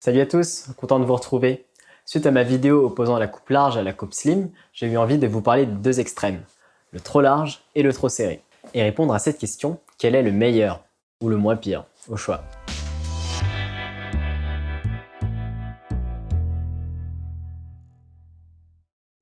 Salut à tous, content de vous retrouver. Suite à ma vidéo opposant la coupe large à la coupe slim, j'ai eu envie de vous parler de deux extrêmes, le trop large et le trop serré. Et répondre à cette question, quel est le meilleur ou le moins pire, au choix?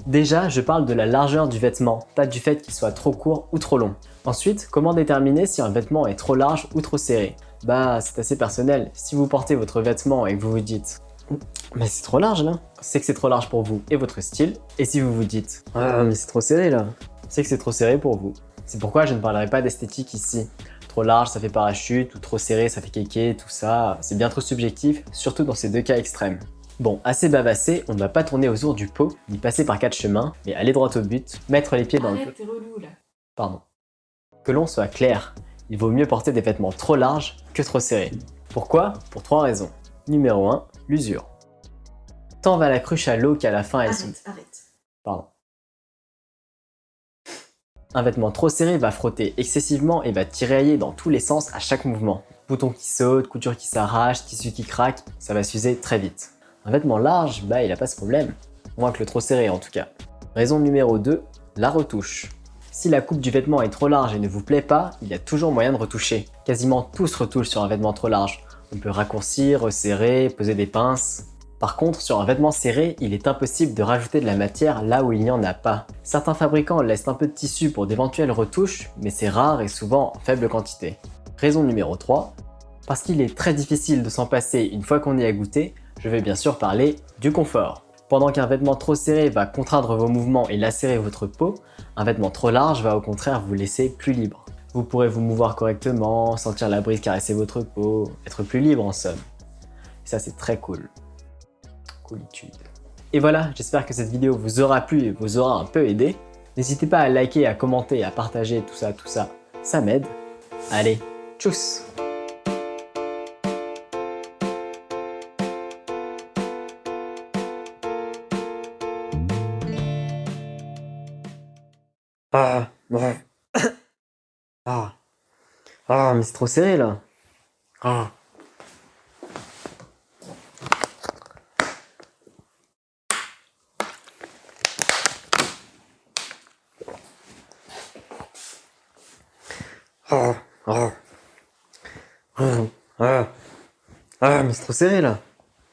Déjà, je parle de la largeur du vêtement, pas du fait qu'il soit trop court ou trop long. Ensuite, comment déterminer si un vêtement est trop large ou trop serré? Bah, c'est assez personnel. Si vous portez votre vêtement et que vous vous dites mais c'est trop large là C'est que c'est trop large pour vous et votre style. Et si vous vous dites ah mais c'est trop serré là C'est que c'est trop serré pour vous. C'est pourquoi je ne parlerai pas d'esthétique ici. Trop large ça fait parachute ou trop serré ça fait kéké, tout ça. C'est bien trop subjectif, surtout dans ces deux cas extrêmes. Bon, assez bavassé, on ne va pas tourner autour du pot, ni passer par quatre chemins, mais aller droit au but, mettre les pieds dans le... relou là. Pardon. Que l'on soit clair, il vaut mieux porter des vêtements trop larges que trop serrés. Pourquoi? Pour trois raisons. Numéro 1, l'usure. Tant va la cruche à l'eau qu'à la fin elle Arrête, arrête. Pardon. Un vêtement trop serré va frotter excessivement et va tirailler dans tous les sens à chaque mouvement. Bouton qui saute, couture qui s'arrache, tissu qui craque, ça va s'user très vite. Un vêtement large, bah il a pas ce problème. Moins que le trop serré en tout cas. Raison numéro 2, la retouche. Si la coupe du vêtement est trop large et ne vous plaît pas, il y a toujours moyen de retoucher. Quasiment tout se retouche sur un vêtement trop large. On peut raccourcir, resserrer, poser des pinces. Par contre, sur un vêtement serré, il est impossible de rajouter de la matière là où il n'y en a pas. Certains fabricants laissent un peu de tissu pour d'éventuelles retouches, mais c'est rare et souvent en faible quantité. Raison numéro 3, parce qu'il est très difficile de s'en passer une fois qu'on y a goûté, je vais bien sûr parler du confort. Pendant qu'un vêtement trop serré va contraindre vos mouvements et lacérer votre peau, un vêtement trop large va au contraire vous laisser plus libre. Vous pourrez vous mouvoir correctement, sentir la brise caresser votre peau, être plus libre en somme. Ça c'est très cool. Coolitude. Et voilà, j'espère que cette vidéo vous aura plu et vous aura un peu aidé. N'hésitez pas à liker, à commenter, à partager tout ça, tout ça, ça m'aide. Allez, tchuss Ah, ouais. Ah. Ah, mais c'est trop serré là. Ah. Ah, ah. Ah, ah, mais c'est trop serré là.